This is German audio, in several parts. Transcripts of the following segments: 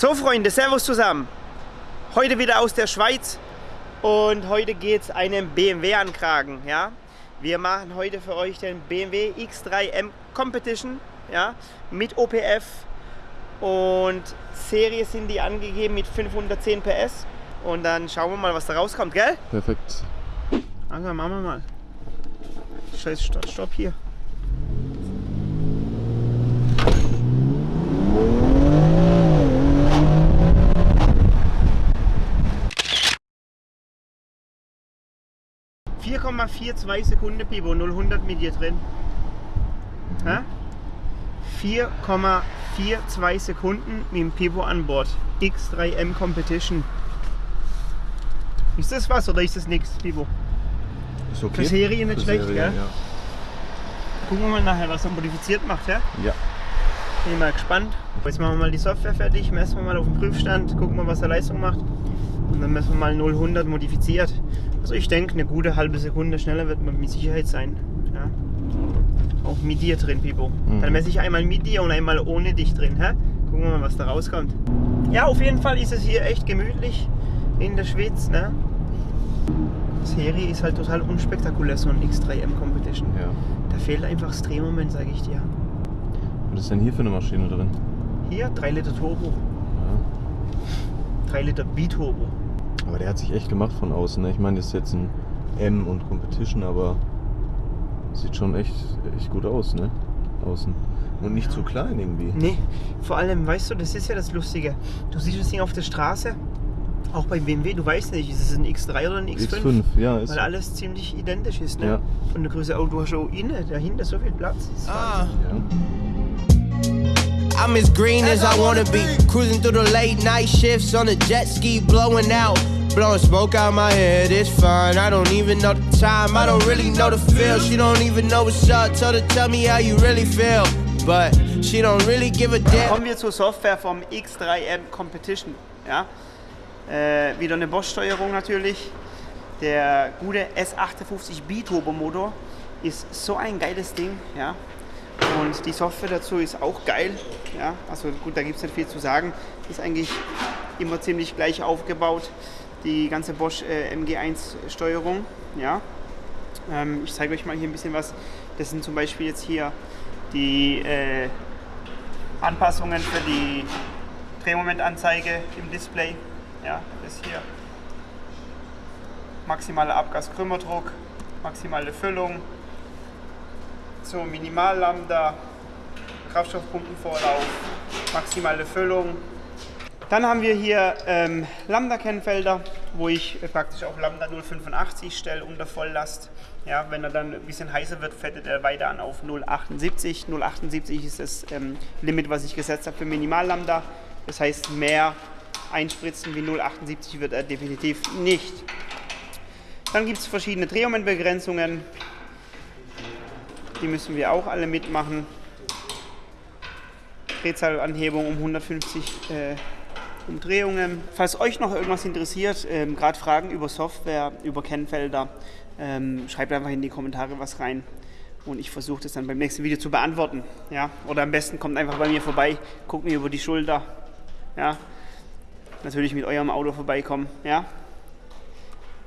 So Freunde, Servus zusammen. Heute wieder aus der Schweiz und heute geht es einen BMW ankragen. Ja? Wir machen heute für euch den BMW X3M Competition ja? mit OPF und Serie sind die angegeben mit 510 PS und dann schauen wir mal, was da rauskommt, gell? Perfekt. Also machen wir mal. Scheiß Stopp, Stopp hier. ...4,42 Sekunden Pivo, 0 mit dir drin. Hä? 4,42 Sekunden mit dem Pivo an Bord. X3M Competition. Ist das was oder ist das nichts, Pivo? Ist okay. Für Serie nicht Für schlecht, Serie, gell? Ja. Gucken wir mal nachher, was er modifiziert macht, ja? ja. Bin ich mal gespannt. Jetzt machen wir mal die Software fertig, messen wir mal auf den Prüfstand, gucken wir, was er Leistung macht. Und dann messen wir mal 0-100 modifiziert. Also ich denke, eine gute halbe Sekunde schneller wird man mit Sicherheit sein. Ja? Auch mit dir drin, Pipo. Mhm. Dann messe ich einmal mit dir und einmal ohne dich drin. Hä? Gucken wir mal, was da rauskommt. Ja, auf jeden Fall ist es hier echt gemütlich in der Schweiz. Ne? Serie ist halt total unspektakulär, so ein X3M Competition. ja. Da fehlt einfach das Drehmoment, sage ich dir. Was ist denn hier für eine Maschine drin? Hier 3 Liter Turbo, Ja. 3 Liter Biturbo. Aber der hat sich echt gemacht von außen. Ne? Ich meine, das ist jetzt ein M und Competition, aber sieht schon echt, echt gut aus, ne? Außen. Und nicht zu klein irgendwie. Nee, vor allem, weißt du, das ist ja das Lustige. Du siehst das Ding auf der Straße, auch bei BMW, du weißt nicht, ist es ein X3 oder ein X5? X5, ja, ist Weil alles ziemlich identisch ist, ne? Ja. Von der Größe, oh, du hast auch innen, dahinter so viel Platz. Ah. Ja. I'm as green as I wanna be. Cruising through the late night shifts on a jet ski, blowing out. Blowing smoke out my head, it's fine. I don't even know the time, I don't really know the feel. She don't even know what's up. Tell her, tell me how you really feel. But she don't really give a damn. Kommen wir zur Software vom X3M Competition. Ja? Äh, wieder eine Bosch-Steuerung natürlich. Der gute S58 Biturbo Motor ist so ein geiles Ding. Ja? Und die Software dazu ist auch geil. Ja? Also gut, da gibt es nicht viel zu sagen. Ist eigentlich immer ziemlich gleich aufgebaut. Die ganze Bosch äh, MG1 Steuerung. Ja? Ähm, ich zeige euch mal hier ein bisschen was. Das sind zum Beispiel jetzt hier die äh, Anpassungen für die Drehmomentanzeige im Display. Ja, das hier. Maximaler Abgaskrümmerdruck, maximale Füllung, so Minimallambda, Kraftstoffpumpenvorlauf, maximale Füllung. Dann haben wir hier ähm, Lambda-Kennfelder, wo ich äh, praktisch auf Lambda 085 stelle unter Volllast. Ja, wenn er dann ein bisschen heißer wird, fettet er weiter an auf 078. 078 ist das ähm, Limit, was ich gesetzt habe für Minimallambda. Das heißt, mehr einspritzen wie 078 wird er definitiv nicht. Dann gibt es verschiedene Drehmomentbegrenzungen. Die müssen wir auch alle mitmachen. Drehzahlanhebung um 150 äh, Umdrehungen. Falls euch noch irgendwas interessiert, ähm, gerade Fragen über Software, über Kennfelder, ähm, schreibt einfach in die Kommentare was rein. Und ich versuche das dann beim nächsten Video zu beantworten. Ja? Oder am besten kommt einfach bei mir vorbei, guckt mir über die Schulter. Ja? Natürlich mit eurem Auto vorbeikommen. Ja?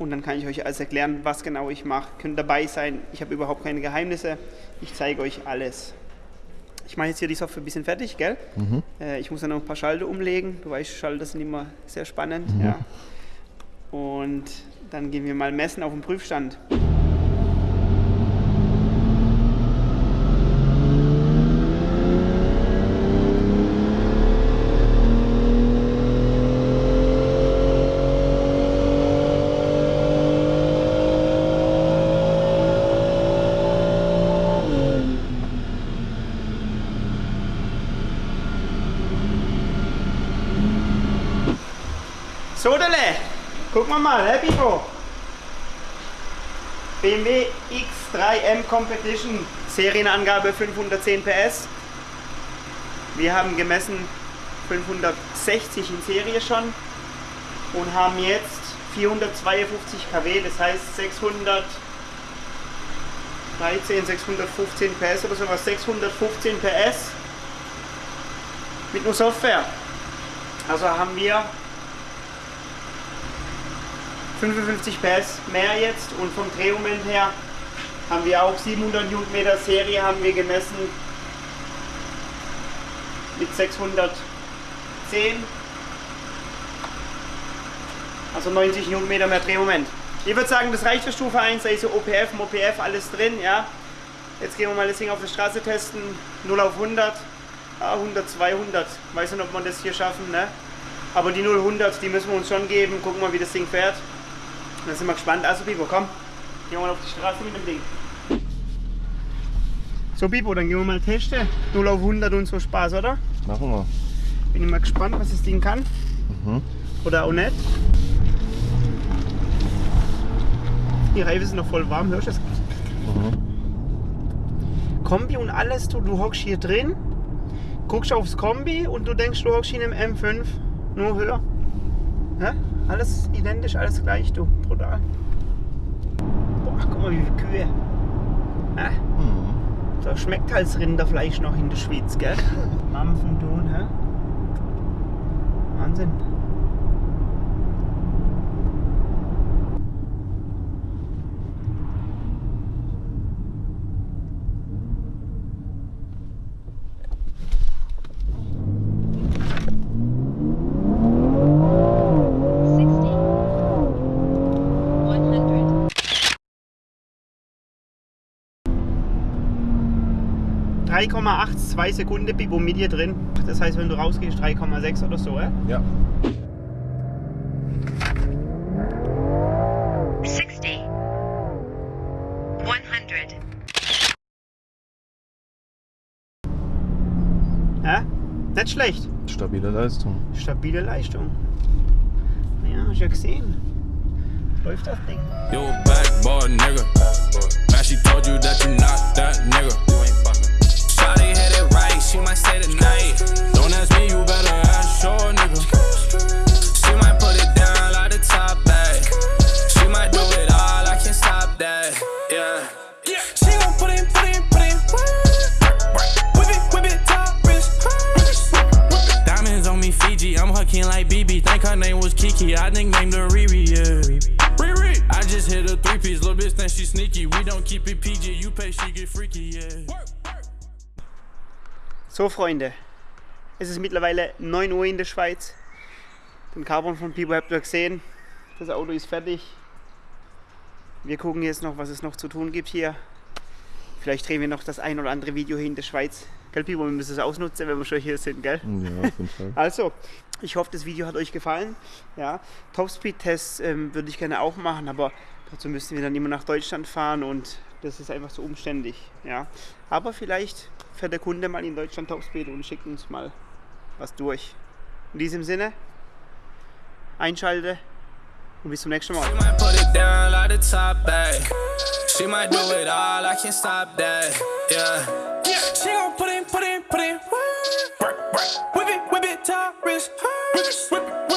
Und dann kann ich euch alles erklären, was genau ich mache. Könnt dabei sein. Ich habe überhaupt keine Geheimnisse. Ich zeige euch alles. Ich mache jetzt hier die Software ein bisschen fertig, gell? Äh, ich muss dann noch ein paar Schalter umlegen. Du weißt, Schalter sind immer sehr spannend. Ja. Und dann gehen wir mal messen auf dem Prüfstand. Sodele, guck mal mal, Happy Pro. BMW X3M Competition, Serienangabe 510 PS. Wir haben gemessen 560 in Serie schon und haben jetzt 452 kW, das heißt 613, 615 PS oder sowas, 615 PS mit nur Software. Also haben wir 55 PS mehr jetzt und vom Drehmoment her haben wir auch 700 Newtonmeter Serie haben wir gemessen mit 610 also 90 Newtonmeter mehr Drehmoment. Ich würde sagen, das reicht für Stufe 1, da ist so OPF, MOPF, alles drin, ja. Jetzt gehen wir mal das Ding auf der Straße testen, 0 auf 100, ja, 100, 200, weiß nicht, ob wir das hier schaffen, ne. Aber die 0, 100, die müssen wir uns schon geben, gucken mal, wie das Ding fährt. Dann sind wir gespannt. Also Bibo, komm, gehen wir mal auf die Straße mit dem Ding. So Bibo, dann gehen wir mal testen. 0 auf 100 und so Spaß, oder? Machen wir. Bin ich mal gespannt, was das Ding kann. Mhm. Oder auch nicht. Die Reifen sind noch voll warm, hörst du das? Mhm. Kombi und alles, du, du hockst hier drin, guckst aufs Kombi und du denkst, du hockst hier im M5, nur höher. Ja? Alles identisch, alles gleich, du. Brutal. Boah, guck mal, wie viele Kühe. Ja? Mhm. Da schmeckt halt das Rinderfleisch noch in der Schweiz, gell? Mampfen tun, hä? Wahnsinn. 3,82 Sekunden Bibo mit dir drin. Das heißt, wenn du rausgehst, 3,6 oder so, ja? Ja. Sixty. One hundred. ja? Nicht schlecht. Stabile Leistung. Stabile Leistung. Ja, hast ja gesehen. Läuft das Ding. You a backboard nigga. Now she told you that you not that nigga. It right, she might stay the night. Don't ask me, you better ask your nigga. She might put it down like the top bag. She might do it all, I can't stop that. Yeah. She gon' put in, put in, put in work. Whip it, whip it, top wrist. Diamonds on me, Fiji. I'm her king like BB. Think her name was Kiki. I nicknamed her Riri, yeah. Riri. I just hit a three piece. Little bitch think she sneaky. We don't keep it PG. You pay, she get freaky, yeah. So, Freunde. Es ist mittlerweile 9 Uhr in der Schweiz. Den Carbon von Pibo habt ihr gesehen. Das Auto ist fertig. Wir gucken jetzt noch, was es noch zu tun gibt hier. Vielleicht drehen wir noch das ein oder andere Video hier in der Schweiz. Gell, Pibo, wir müssen es ausnutzen, wenn wir schon hier sind, gell? Ja, auf jeden Fall. Also, ich hoffe, das Video hat euch gefallen. Ja, Topspeed-Tests ähm, würde ich gerne auch machen, aber dazu müssten wir dann immer nach Deutschland fahren und das ist einfach so umständlich. Ja, aber vielleicht fährt der Kunde mal in Deutschland Topspeed und schickt uns mal was durch. In diesem Sinne, einschalte und bis zum nächsten Mal. She might do it all, I Whip it, whip it, whip it.